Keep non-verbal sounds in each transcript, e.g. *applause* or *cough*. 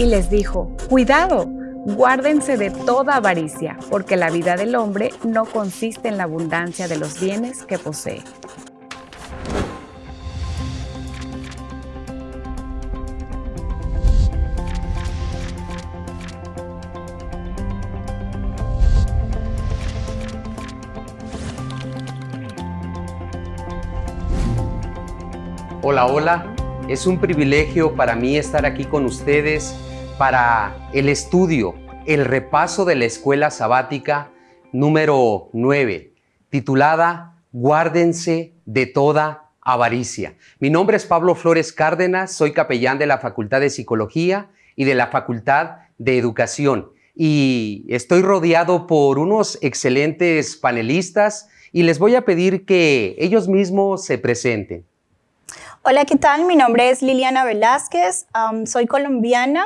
Y les dijo, cuidado, guárdense de toda avaricia, porque la vida del hombre no consiste en la abundancia de los bienes que posee. Hola, hola. Es un privilegio para mí estar aquí con ustedes para el estudio, el repaso de la escuela sabática número 9, titulada Guárdense de toda avaricia. Mi nombre es Pablo Flores Cárdenas, soy capellán de la Facultad de Psicología y de la Facultad de Educación y estoy rodeado por unos excelentes panelistas y les voy a pedir que ellos mismos se presenten. Hola, ¿qué tal? Mi nombre es Liliana Velázquez, soy colombiana.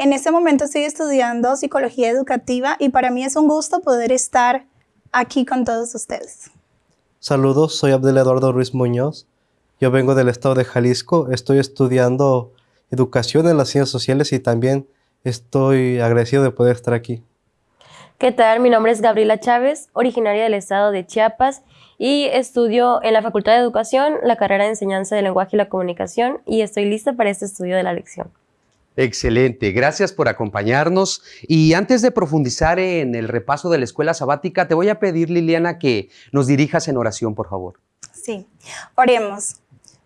En este momento estoy estudiando psicología educativa y para mí es un gusto poder estar aquí con todos ustedes. Saludos, soy Abdel Eduardo Ruiz Muñoz. Yo vengo del estado de Jalisco, estoy estudiando educación en las ciencias sociales y también estoy agradecido de poder estar aquí. ¿Qué tal? Mi nombre es Gabriela Chávez, originaria del estado de Chiapas y estudio en la Facultad de Educación la carrera de Enseñanza del Lenguaje y la Comunicación y estoy lista para este estudio de la lección. Excelente, gracias por acompañarnos. Y antes de profundizar en el repaso de la escuela sabática, te voy a pedir, Liliana, que nos dirijas en oración, por favor. Sí, oremos.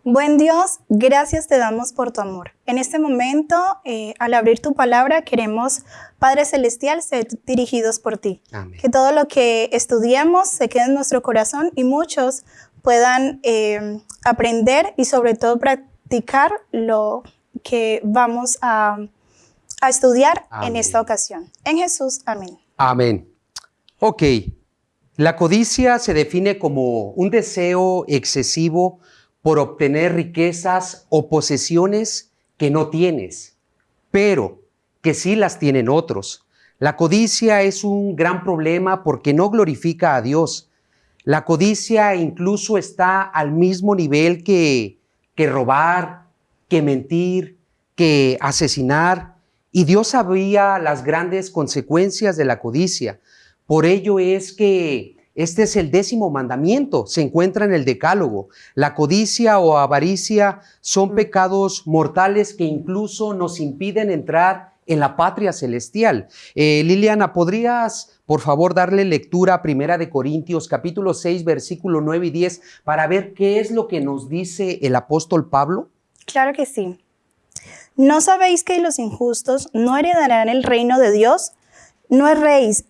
Buen Dios, gracias te damos por tu amor. En este momento, eh, al abrir tu palabra, queremos, Padre Celestial, ser dirigidos por ti. Que todo lo que estudiamos se quede en nuestro corazón y muchos puedan eh, aprender y sobre todo practicar lo que vamos a, estudiar en esta ocasión. En Jesús, amén. Amén. Ok, la codicia se define como un deseo excesivo por obtener riquezas o posesiones que no tienes, pero que sí las tienen otros. La codicia es un gran problema porque no glorifica a Dios. La codicia incluso está al mismo nivel que, que robar, que mentir, que asesinar. Y Dios sabía las grandes consecuencias de la codicia. Por ello es que este es el décimo mandamiento, se encuentra en el decálogo. La codicia o avaricia son mm. pecados mortales que incluso nos impiden entrar en la patria celestial. Eh, Liliana, ¿podrías por favor darle lectura a Primera de Corintios capítulo 6 versículo 9 y 10 para ver qué es lo que nos dice el apóstol Pablo? Claro que sí. ¿No sabéis que los injustos no heredarán el reino de Dios? No erréis,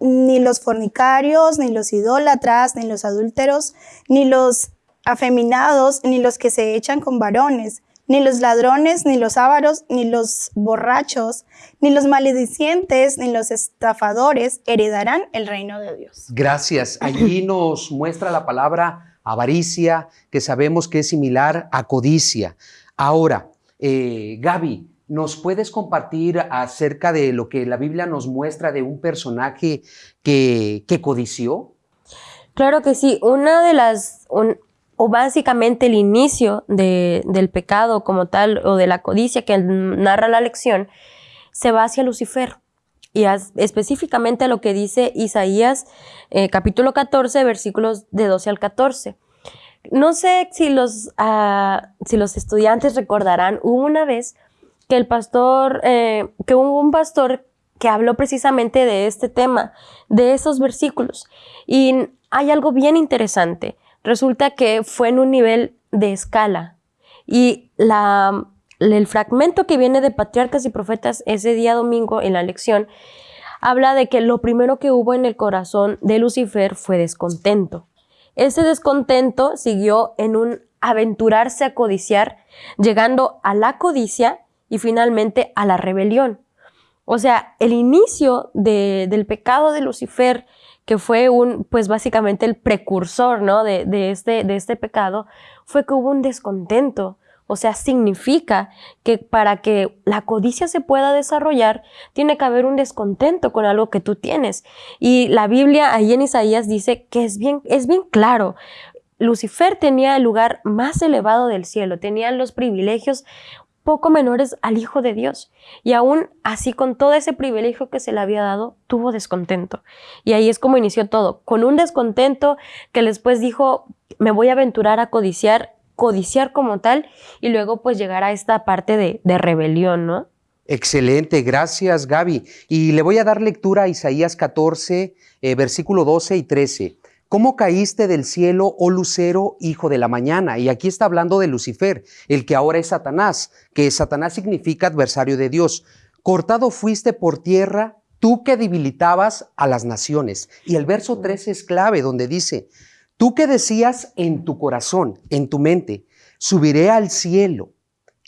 ni los fornicarios, ni los idólatras, ni los adúlteros, ni los afeminados, ni los que se echan con varones, ni los ladrones, ni los ávaros, ni los borrachos, ni los maledicientes, ni los estafadores heredarán el reino de Dios. Gracias. Allí nos muestra la palabra avaricia, que sabemos que es similar a codicia. Ahora, eh, Gaby, ¿Nos puedes compartir acerca de lo que la Biblia nos muestra de un personaje que, codició? Claro que sí. Una de las, o básicamente el inicio del pecado como tal, o de la codicia que narra la lección, se va hacia Lucifer. Y específicamente lo que dice Isaías eh, capítulo 14, versículos de 12 al 14. No sé si los, ah, si los estudiantes recordarán, hubo una vez que el pastor, eh, que hubo un pastor que habló precisamente de este tema, de esos versículos. Y hay algo bien interesante. Resulta que fue en un nivel de escala. Y la, el fragmento que viene de Patriarcas y Profetas ese día domingo en la lección habla de que lo primero que hubo en el corazón de Lucifer fue descontento. Ese descontento siguió en un aventurarse a codiciar, llegando a la codicia y finalmente a la rebelión. O sea, el inicio del pecado de Lucifer, que fue un, pues básicamente el precursor, ¿no? De, este, de este pecado, fue que hubo un descontento. O sea, significa que para que la codicia se pueda desarrollar, tiene que haber un descontento con algo que tú tienes. Y la Biblia ahí en Isaías dice que es bien, es bien claro. Lucifer tenía el lugar más elevado del cielo, tenía los privilegios poco menores al Hijo de Dios. Y aún así, con todo ese privilegio que se le había dado, tuvo descontento. Y ahí es como inició todo, con un descontento que después dijo, me voy a aventurar a codiciar, codiciar como tal, y luego pues llegar a esta parte de, de rebelión, ¿no? Excelente, gracias Gaby. Y le voy a dar lectura a Isaías 14, eh, versículo 12 y 13. ¿Cómo caíste del cielo, oh lucero, hijo de la mañana? Y aquí está hablando de Lucifer, el que ahora es Satanás, que Satanás significa adversario de Dios. Cortado fuiste por tierra, tú que debilitabas a las naciones. Y el verso 13 es clave, donde dice, tú que decías en tu corazón, en tu mente, subiré al cielo,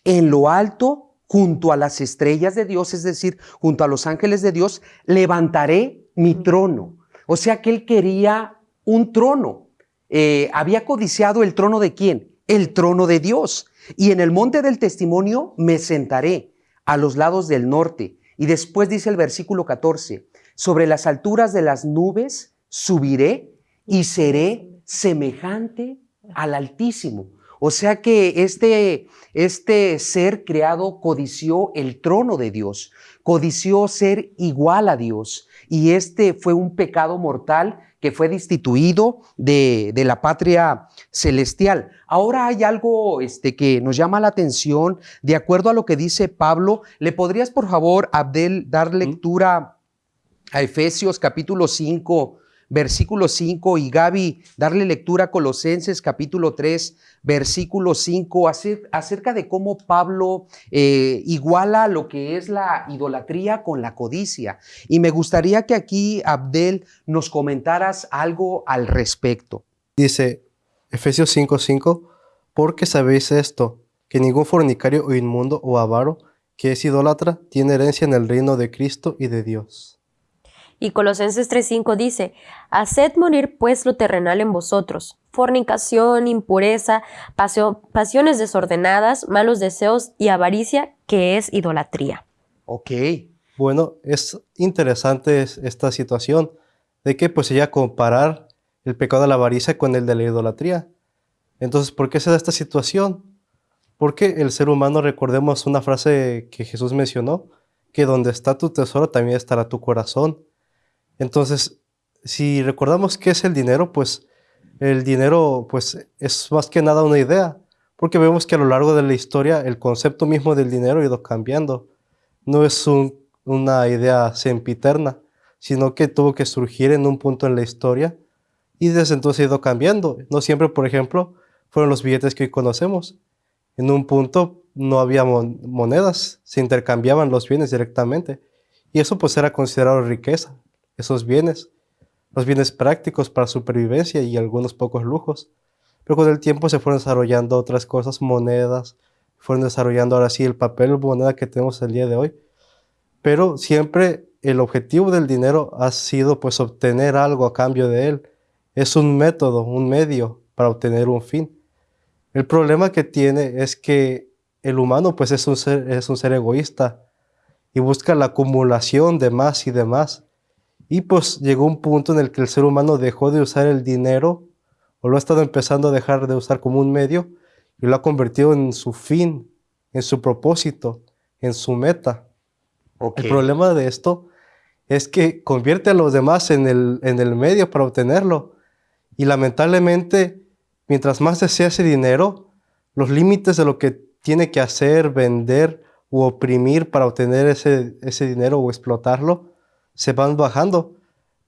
en lo alto, junto a las estrellas de Dios, es decir, junto a los ángeles de Dios, levantaré mi trono. O sea que él quería un trono. Eh, había codiciado el trono de quién? El trono de Dios. Y en el monte del testimonio me sentaré a los lados del norte. Y después dice el versículo 14, sobre las alturas de las nubes subiré y seré semejante al Altísimo. O sea que este, este ser creado codició el trono de Dios, codició ser igual a Dios. Y este fue un pecado mortal que fue destituido de, la patria celestial. Ahora hay algo este, que nos llama la atención, de acuerdo a lo que dice Pablo. ¿Le podrías, por favor, Abdel, dar lectura a Efesios capítulo 5, versículo 5 y Gaby, darle lectura a Colosenses capítulo 3, versículo 5, acerca de cómo Pablo eh, iguala lo que es la idolatría con la codicia. Y me gustaría que aquí, Abdel, nos comentaras algo al respecto. Dice Efesios 5, 5, porque sabéis esto, que ningún fornicario o inmundo o avaro que es idólatra tiene herencia en el reino de Cristo y de Dios. Y Colosenses 3:5 dice, Haced morir pues lo terrenal en vosotros, fornicación, impureza, pasiones desordenadas, malos deseos y avaricia, que es idolatría. Ok. Bueno, es interesante esta situación de que pues ella comparar el pecado de la avaricia con el de la idolatría. Entonces, ¿por qué se da esta situación? Porque el ser humano, recordemos una frase que Jesús mencionó, que donde está tu tesoro también estará tu corazón. Entonces, si recordamos qué es el dinero, pues el dinero pues, es más que nada una idea, porque vemos que a lo largo de la historia el concepto mismo del dinero ha ido cambiando. No es una idea sempiterna, sino que tuvo que surgir en un punto en la historia y desde entonces ha ido cambiando. No siempre, por ejemplo, fueron los billetes que hoy conocemos. En un punto no había monedas, se intercambiaban los bienes directamente y eso pues era considerado riqueza esos bienes, los bienes prácticos para supervivencia y algunos pocos lujos. Pero con el tiempo se fueron desarrollando otras cosas, monedas, fueron desarrollando ahora sí el papel moneda que tenemos el día de hoy. Pero siempre el objetivo del dinero ha sido pues obtener algo a cambio de él. Es un método, un medio para obtener un fin. El problema que tiene es que el humano pues es un ser, es un ser egoísta y busca la acumulación de más y de más. Y pues llegó un punto en el que el ser humano dejó de usar el dinero, o lo ha estado empezando a dejar de usar como un medio, y lo ha convertido en su fin, en su propósito, en su meta. El problema de esto es que convierte a los demás en el, en el medio para obtenerlo. Y lamentablemente, mientras más desea ese dinero, los límites de lo que tiene que hacer, vender u oprimir para obtener ese, ese dinero o explotarlo, se van bajando.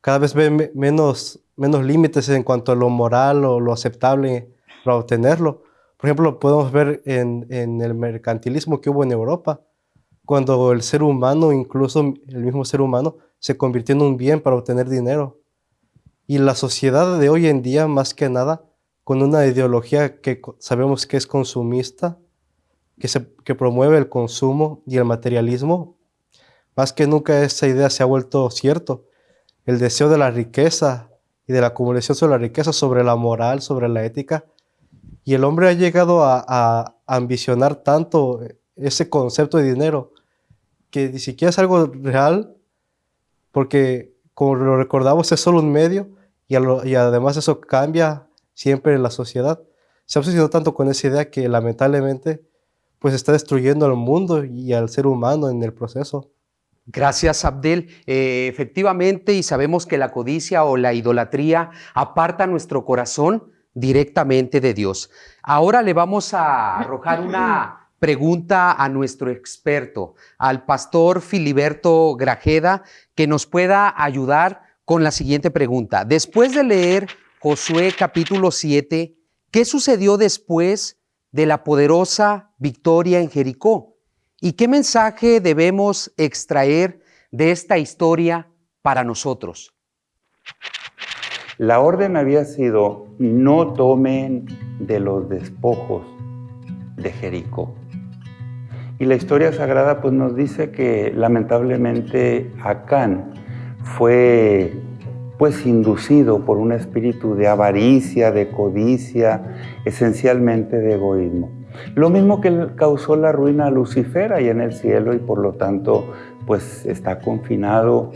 Cada vez ven menos, menos límites en cuanto a lo moral o lo aceptable para obtenerlo. Por ejemplo, lo podemos ver en, en el mercantilismo que hubo en Europa, cuando el ser humano, incluso el mismo ser humano, se convirtió en un bien para obtener dinero. Y la sociedad de hoy en día, más que nada, con una ideología que sabemos que es consumista, que, se, que promueve el consumo y el materialismo, más que nunca esa idea se ha vuelto cierto. El deseo de la riqueza y de la acumulación sobre la riqueza, sobre la moral, sobre la ética. Y el hombre ha llegado a, ambicionar tanto ese concepto de dinero que ni siquiera es algo real, porque como lo recordamos es solo un medio y, y además eso cambia siempre en la sociedad. Se ha obsesionado tanto con esa idea que lamentablemente pues está destruyendo al mundo y al ser humano en el proceso. Gracias, Abdel. Eh, efectivamente, y sabemos que la codicia o la idolatría aparta nuestro corazón directamente de Dios. Ahora le vamos a arrojar una pregunta a nuestro experto, al pastor Filiberto Grajeda, que nos pueda ayudar con la siguiente pregunta. Después de leer Josué capítulo 7, ¿qué sucedió después de la poderosa victoria en Jericó? ¿Y qué mensaje debemos extraer de esta historia para nosotros? La orden había sido, no tomen de los despojos de Jericó. Y la historia sagrada pues nos dice que lamentablemente Acán fue pues inducido por un espíritu de avaricia, de codicia, esencialmente de egoísmo. Lo mismo que causó la ruina a Lucifer ahí en el cielo y por lo tanto pues está confinado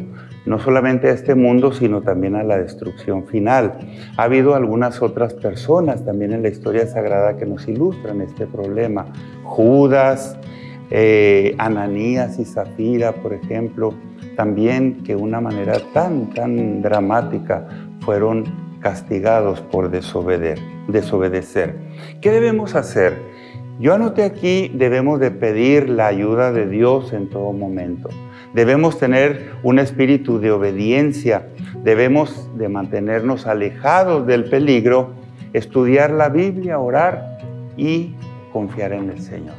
no solamente a este mundo, sino también a la destrucción final. Ha habido algunas otras personas también en la historia sagrada que nos ilustran este problema. Judas, eh, Ananías y Zafira, por ejemplo, también que de una manera tan, tan dramática fueron castigados por desobedecer. ¿Qué debemos hacer? Yo anoté aquí, debemos de pedir la ayuda de Dios en todo momento. Debemos tener un espíritu de obediencia, debemos de mantenernos alejados del peligro, estudiar la Biblia, orar y confiar en el Señor.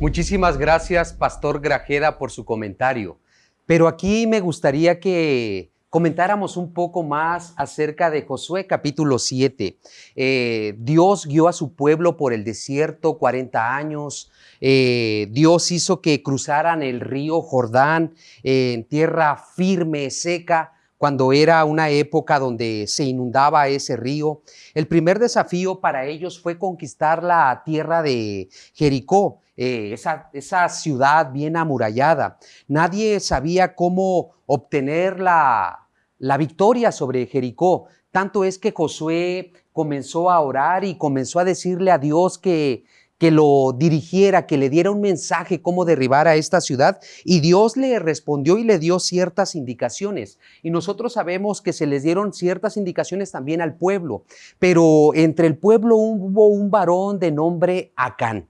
Muchísimas gracias, Pastor Grajeda, por su comentario. Pero aquí me gustaría que comentáramos un poco más acerca de Josué capítulo 7. Eh, Dios guió a su pueblo por el desierto 40 años. Eh, Dios hizo que cruzaran el río Jordán en tierra firme, seca, cuando era una época donde se inundaba ese río. El primer desafío para ellos fue conquistar la tierra de Jericó. Eh, esa, esa, ciudad bien amurallada. Nadie sabía cómo obtener la, la victoria sobre Jericó. Tanto es que Josué comenzó a orar y comenzó a decirle a Dios que, que lo dirigiera, que le diera un mensaje cómo derribar a esta ciudad. Y Dios le respondió y le dio ciertas indicaciones. Y nosotros sabemos que se les dieron ciertas indicaciones también al pueblo. Pero entre el pueblo hubo un varón de nombre Acán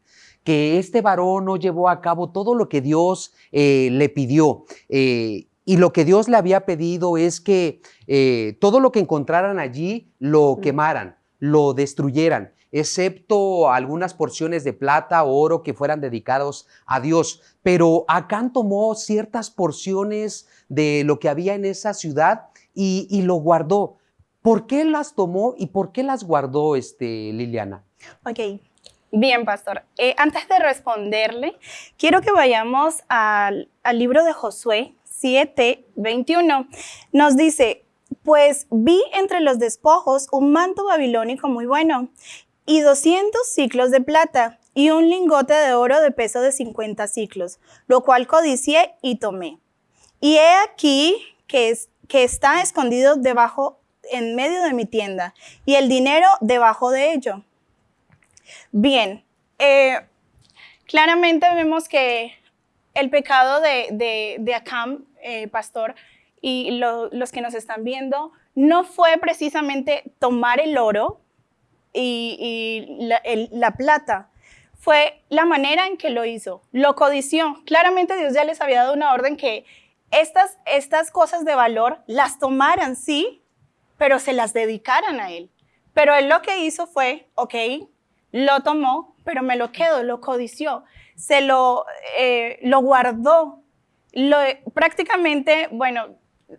que este varón no llevó a cabo todo lo que Dios eh, le pidió. Eh, y lo que Dios le había pedido es que eh, todo lo que encontraran allí lo quemaran, lo destruyeran, excepto algunas porciones de plata o oro que fueran dedicados a Dios. Pero Acán tomó ciertas porciones de lo que había en esa ciudad y, lo guardó. ¿Por qué las tomó y por qué las guardó, este, Liliana? Ok, Bien, pastor. Eh, antes de responderle, quiero que vayamos al, libro de Josué 7, 21. Nos dice, pues vi entre los despojos un manto babilónico muy bueno y 200 ciclos de plata y un lingote de oro de peso de 50 ciclos, lo cual codicié y tomé. Y he aquí que, que está escondido debajo, en medio de mi tienda, y el dinero debajo de ello. Bien, eh, claramente vemos que el pecado de, de, de Acam, eh, pastor, y los que nos están viendo, no fue precisamente tomar el oro, y, la, plata. Fue la manera en que lo hizo. Lo codició. Claramente Dios ya les había dado una orden que estas, estas cosas de valor las tomaran, sí, pero se las dedicaran a Él. Pero Él lo que hizo fue, ok, lo tomó, pero me lo quedo, lo codició, se lo, eh, lo guardó. Lo, prácticamente, bueno,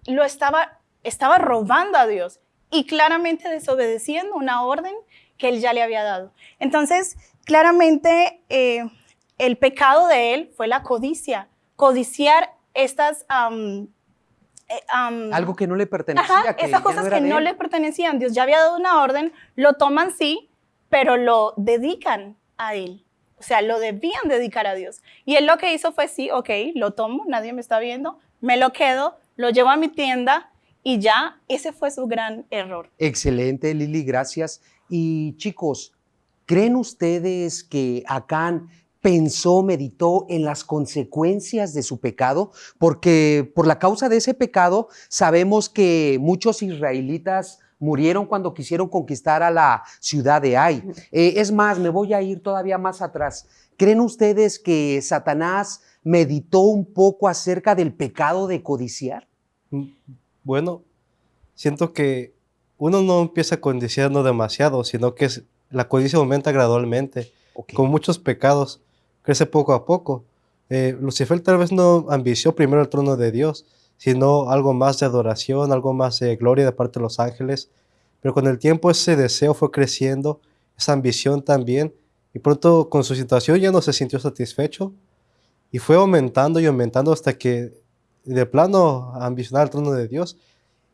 lo estaba, estaba robando a Dios y claramente desobedeciendo una orden que él ya le había dado. Entonces, claramente eh, el pecado de él fue la codicia, codiciar estas... Eh, Algo que no le pertenecía. esas cosas que no le pertenecían. Dios ya había dado una orden, lo toman sí, pero lo dedican a él. O sea, lo debían dedicar a Dios. Y él lo que hizo fue, sí, ok, lo tomo, nadie me está viendo, me lo quedo, lo llevo a mi tienda y ya ese fue su gran error. Excelente, Lili, gracias. Y chicos, ¿creen ustedes que Acán pensó, meditó en las consecuencias de su pecado? Porque por la causa de ese pecado sabemos que muchos israelitas murieron cuando quisieron conquistar a la ciudad de Ai. Eh, es más, me voy a ir todavía más atrás. ¿Creen ustedes que Satanás meditó un poco acerca del pecado de codiciar? Mm, bueno, siento que uno no empieza codiciando demasiado, sino que la codicia aumenta gradualmente. Con muchos pecados, crece poco a poco. Eh, Lucifer tal vez no ambició primero el trono de Dios, sino algo más de adoración, algo más de gloria de parte de los ángeles. Pero con el tiempo ese deseo fue creciendo, esa ambición también, y pronto con su situación ya no se sintió satisfecho, y fue aumentando y aumentando hasta que de plano ambicionar el trono de Dios.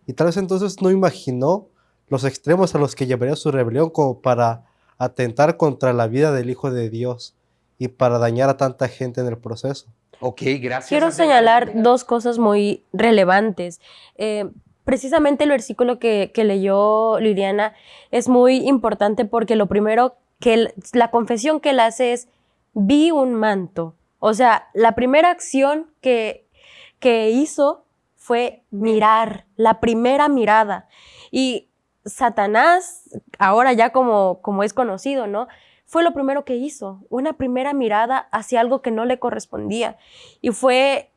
Y tal vez entonces no imaginó los extremos a los que llevaría su rebelión como para atentar contra la vida del Hijo de Dios y para dañar a tanta gente en el proceso. Ok, gracias. Quiero señalar dos cosas muy relevantes. Eh, precisamente el versículo que, leyó Liliana es muy importante porque lo primero que la confesión que él hace es, vi un manto. O sea, la primera acción que, que hizo fue mirar, la primera mirada. Y Satanás, ahora ya como, como es conocido, ¿no? Fue lo primero que hizo, una primera mirada hacia algo que no le correspondía. Y fue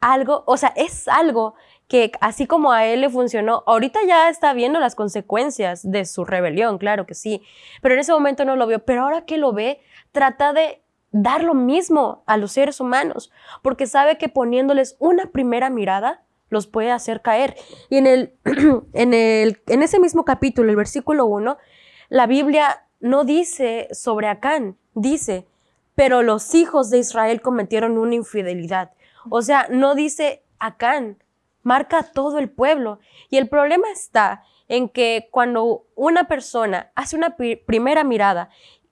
algo, o sea, es algo que así como a él le funcionó, ahorita ya está viendo las consecuencias de su rebelión, claro que sí, pero en ese momento no lo vio, pero ahora que lo ve, trata de dar lo mismo a los seres humanos, porque sabe que poniéndoles una primera mirada, los puede hacer caer. Y en, el, *clears throat* en, el, en ese mismo capítulo, el versículo 1, la Biblia no dice sobre Acán, dice, pero los hijos de Israel cometieron una infidelidad. O sea, no dice Acán, marca a todo el pueblo. Y el problema está en que cuando una persona hace una primera mirada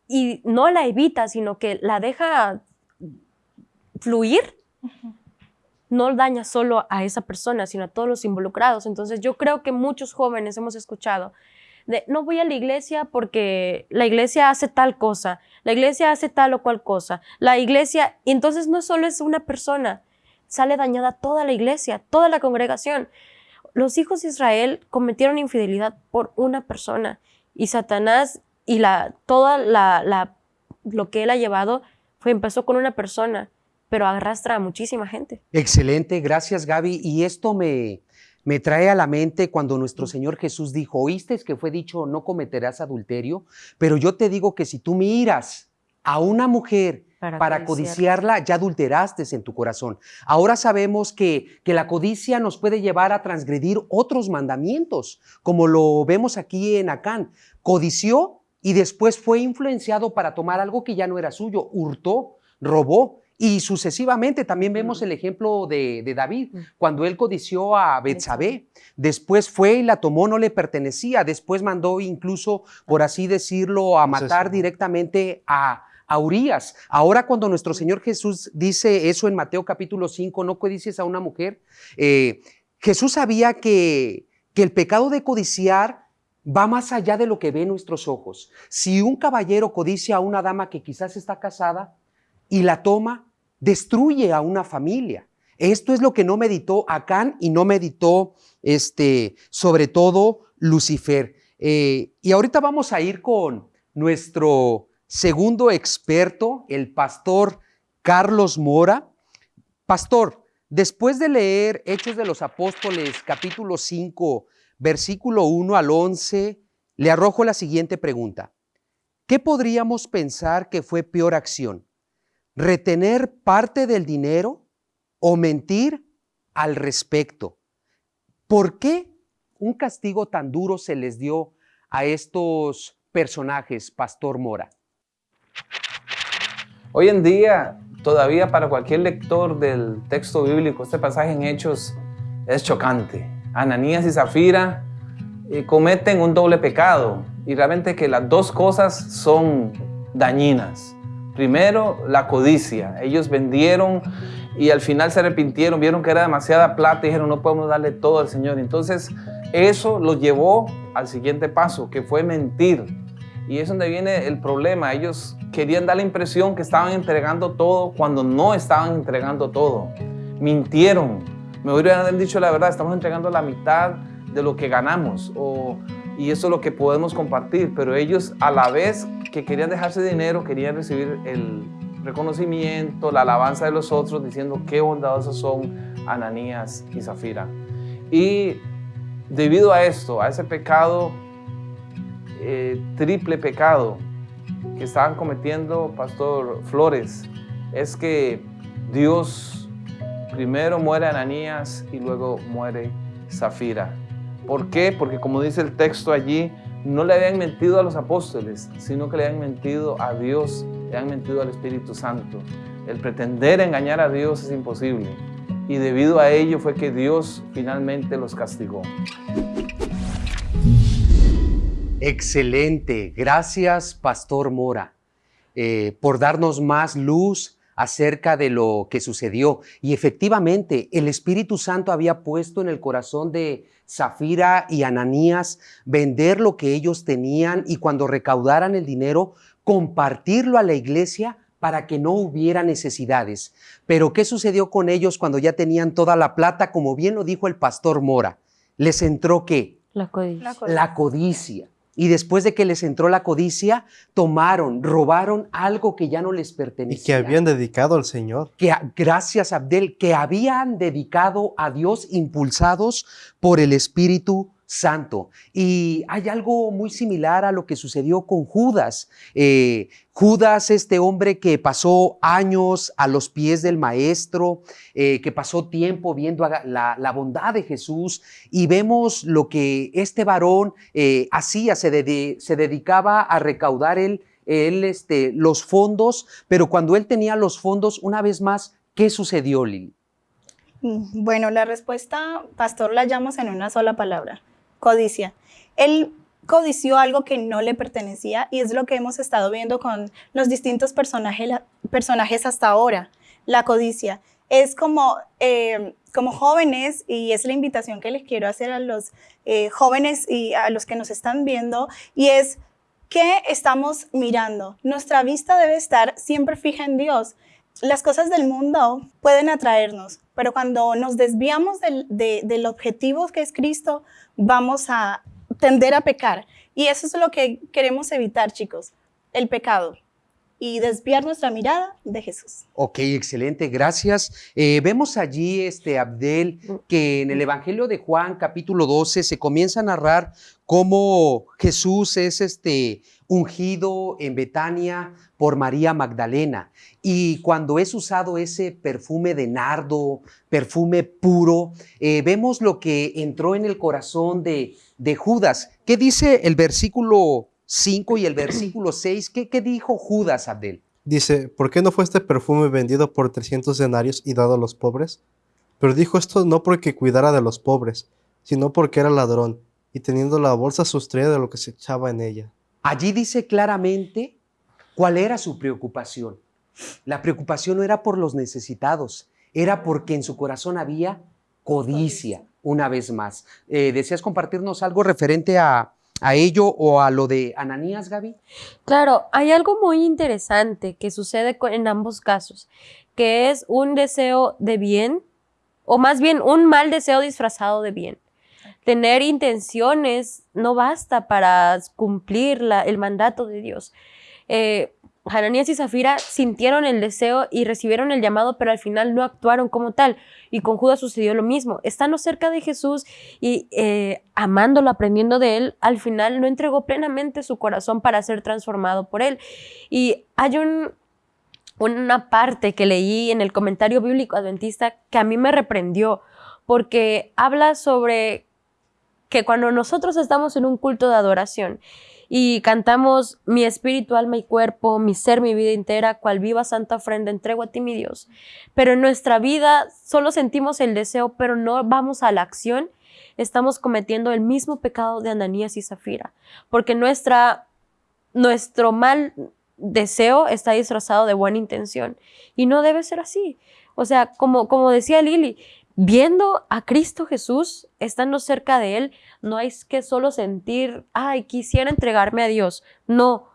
y no la evita, sino que la deja fluir, no daña solo a esa persona, sino a todos los involucrados. Entonces yo creo que muchos jóvenes hemos escuchado no voy a la iglesia porque la iglesia hace tal cosa, la iglesia hace tal o cual cosa, la iglesia, y entonces no solo es una persona, sale dañada toda la iglesia, toda la congregación. Los hijos de Israel cometieron infidelidad por una persona y Satanás y la, toda la, la, lo que él ha llevado fue, empezó con una persona, pero arrastra a muchísima gente. Excelente, gracias Gaby. Y esto me, me trae a la mente cuando nuestro Señor Jesús dijo, oíste que fue dicho, no cometerás adulterio, pero yo te digo que si tú miras a una mujer para, codiciarla, ya adulteraste en tu corazón. Ahora sabemos que, que la codicia nos puede llevar a transgredir otros mandamientos, como lo vemos aquí en Acán. Codició y después fue influenciado para tomar algo que ya no era suyo, hurtó, robó. Y sucesivamente también vemos el ejemplo de, David, cuando él codició a Betsabé, después fue y la tomó, no le pertenecía, después mandó incluso, por así decirlo, a matar directamente a, a Urias. Ahora cuando nuestro Señor Jesús dice eso en Mateo capítulo 5, no codicies a una mujer, eh, Jesús sabía que, que el pecado de codiciar va más allá de lo que ven nuestros ojos. Si un caballero codicia a una dama que quizás está casada y la toma, destruye a una familia. Esto es lo que no meditó Acán y no meditó, este, sobre todo, Lucifer. Eh, y ahorita vamos a ir con nuestro segundo experto, el pastor Carlos Mora. Pastor, después de leer Hechos de los Apóstoles, capítulo 5, versículo 1 al 11, le arrojo la siguiente pregunta. ¿Qué podríamos pensar que fue peor acción? Retener parte del dinero o mentir al respecto. ¿Por qué un castigo tan duro se les dio a estos personajes, Pastor Mora? Hoy en día, todavía para cualquier lector del texto bíblico, este pasaje en Hechos es chocante. Ananías y Zafira eh, cometen un doble pecado y realmente que las dos cosas son dañinas. Primero, la codicia. Ellos vendieron y al final se arrepintieron, vieron que era demasiada plata y dijeron, no podemos darle todo al Señor. Entonces, eso los llevó al siguiente paso, que fue mentir. Y es donde viene el problema. Ellos querían dar la impresión que estaban entregando todo cuando no estaban entregando todo. Mintieron. Me hubieran dicho la verdad, estamos entregando la mitad de lo que ganamos o, y eso es lo que podemos compartir. Pero ellos a la vez que querían dejarse dinero, querían recibir el reconocimiento, la alabanza de los otros, diciendo qué bondadosos son Ananías y Zafira. Y debido a esto, a ese pecado, eh, triple pecado que estaban cometiendo Pastor Flores, es que Dios primero muere Ananías y luego muere Zafira. ¿Por qué? Porque como dice el texto allí, no le habían mentido a los apóstoles, sino que le habían mentido a Dios, le habían mentido al Espíritu Santo. El pretender engañar a Dios es imposible. Y debido a ello fue que Dios finalmente los castigó. Excelente. Gracias, Pastor Mora, eh, por darnos más luz acerca de lo que sucedió. Y efectivamente, el Espíritu Santo había puesto en el corazón de Zafira y Ananías vender lo que ellos tenían y cuando recaudaran el dinero, compartirlo a la iglesia para que no hubiera necesidades. Pero ¿qué sucedió con ellos cuando ya tenían toda la plata? Como bien lo dijo el pastor Mora, les entró qué? La codicia. La codicia. Y después de que les entró la codicia, tomaron, robaron algo que ya no les pertenecía. Y que habían dedicado al Señor. Que, gracias, Abdel, que habían dedicado a Dios impulsados por el Espíritu Santo. Y hay algo muy similar a lo que sucedió con Judas. Eh, Judas, este hombre que pasó años a los pies del Maestro, eh, que pasó tiempo viendo la, bondad de Jesús y vemos lo que este varón eh, hacía, se, dedicaba a recaudar él este, los fondos, pero cuando él tenía los fondos, una vez más, ¿qué sucedió, Lili? Mm, bueno, la respuesta, pastor, la llamamos en una sola palabra codicia. Él codició algo que no le pertenecía y es lo que hemos estado viendo con los distintos personajes, personajes hasta ahora, la codicia. Es como, eh, como jóvenes, y es la invitación que les quiero hacer a los eh, jóvenes y a los que nos están viendo, y es, ¿qué estamos mirando? Nuestra vista debe estar siempre fija en Dios. Las cosas del mundo pueden atraernos, pero cuando nos desviamos del, objetivo que es Cristo, vamos a tender a pecar. Y eso es lo que queremos evitar, chicos, el pecado y desviar nuestra mirada de Jesús. Ok, excelente, gracias. Eh, vemos allí, este Abdel, que en el Evangelio de Juan, capítulo 12, se comienza a narrar cómo Jesús es este ungido en Betania por María Magdalena. Y cuando es usado ese perfume de nardo, perfume puro, eh, vemos lo que entró en el corazón de, de Judas. ¿Qué dice el versículo 5 y el versículo 6, ¿qué, ¿qué, dijo Judas, Abdel? Dice, ¿por qué no fue este perfume vendido por 300 denarios y dado a los pobres? Pero dijo esto no porque cuidara de los pobres, sino porque era ladrón, y teniendo la bolsa sustraída de lo que se echaba en ella. Allí dice claramente cuál era su preocupación. La preocupación no era por los necesitados, era porque en su corazón había codicia, una vez más. Eh, ¿Deseas compartirnos algo referente a, a ello o a lo de Ananías, Gaby? Claro, hay algo muy interesante que sucede en ambos casos, que es un deseo de bien, o más bien un mal deseo disfrazado de bien. Tener intenciones no basta para cumplir el mandato de Dios. Eh, Hananías y Zafira sintieron el deseo y recibieron el llamado, pero al final no actuaron como tal. Y con Judas sucedió lo mismo. Estando cerca de Jesús y eh, amándolo, aprendiendo de él, al final no entregó plenamente su corazón para ser transformado por él. Y hay un, una parte que leí en el comentario bíblico adventista que a mí me reprendió, porque habla sobre que cuando nosotros estamos en un culto de adoración y cantamos mi espíritu, alma y cuerpo, mi ser, mi vida entera, cual viva santa ofrenda, entrego a ti, mi Dios. Pero en nuestra vida solo sentimos el deseo, pero no vamos a la acción. Estamos cometiendo el mismo pecado de Ananías y Zafira, porque nuestra, nuestro mal deseo está disfrazado de buena intención y no debe ser así. O sea, como, como decía Lili, viendo a Cristo Jesús, estando cerca de Él, no hay que solo sentir, ay, quisiera entregarme a Dios. No,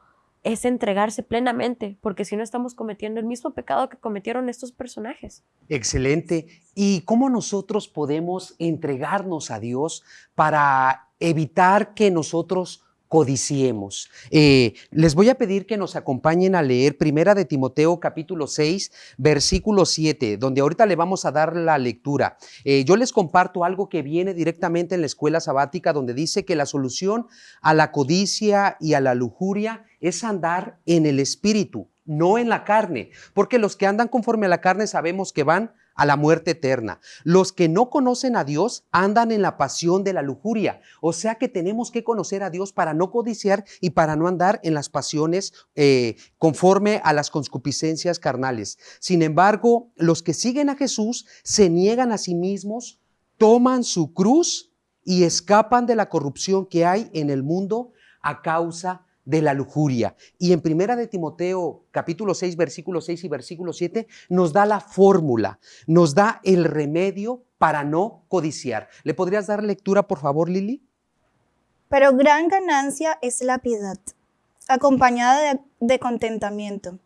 es entregarse plenamente, porque si no estamos cometiendo el mismo pecado que cometieron estos personajes. Excelente. ¿Y cómo nosotros podemos entregarnos a Dios para evitar que nosotros codiciemos. Eh, les voy a pedir que nos acompañen a leer Primera de Timoteo capítulo 6, versículo 7, donde ahorita le vamos a dar la lectura. Eh, yo les comparto algo que viene directamente en la escuela sabática, donde dice que la solución a la codicia y a la lujuria es andar en el espíritu, no en la carne, porque los que andan conforme a la carne sabemos que van a la muerte eterna. Los que no conocen a Dios andan en la pasión de la lujuria. O sea que tenemos que conocer a Dios para no codiciar y para no andar en las pasiones eh, conforme a las concupiscencias carnales. Sin embargo, los que siguen a Jesús se niegan a sí mismos, toman su cruz y escapan de la corrupción que hay en el mundo a causa de la lujuria. Y en Primera de Timoteo, capítulo 6, versículo 6 y versículo 7, nos da la fórmula, nos da el remedio para no codiciar. ¿Le podrías dar lectura, por favor, Lili? Pero gran ganancia es la piedad, acompañada de, de contentamiento,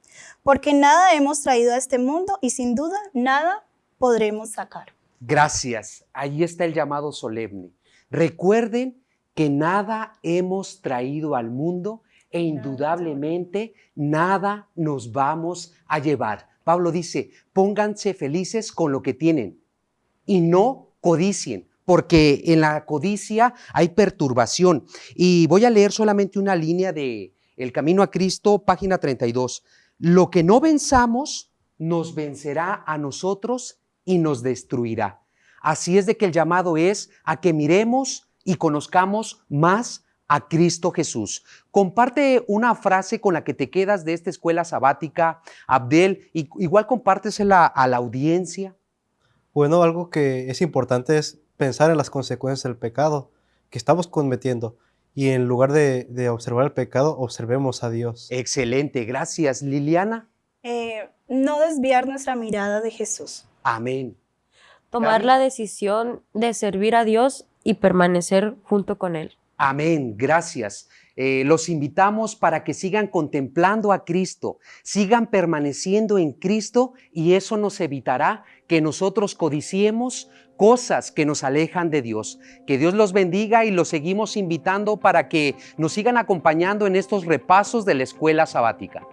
porque nada hemos traído a este mundo y sin duda nada podremos sacar. Gracias. Ahí está el llamado solemne. Recuerden que nada hemos traído al mundo e indudablemente nada nos vamos a llevar. Pablo dice, pónganse felices con lo que tienen y no codicien, porque en la codicia hay perturbación. Y voy a leer solamente una línea de El Camino a Cristo, página 32. Lo que no venzamos nos vencerá a nosotros y nos destruirá. Así es de que el llamado es a que miremos y conozcamos más a Cristo Jesús. Comparte una frase con la que te quedas de esta escuela sabática, Abdel, y igual compártesela a la audiencia. Bueno, algo que es importante es pensar en las consecuencias del pecado que estamos cometiendo y en lugar de, observar el pecado, observemos a Dios. Excelente, gracias. Liliana. Eh, no desviar nuestra mirada de Jesús. Amén. Tomar la decisión de servir a Dios y permanecer junto con Él. Amén, gracias. Eh, los invitamos para que sigan contemplando a Cristo, sigan permaneciendo en Cristo y eso nos evitará que nosotros codiciemos cosas que nos alejan de Dios. Que Dios los bendiga y los seguimos invitando para que nos sigan acompañando en estos repasos de la escuela sabática.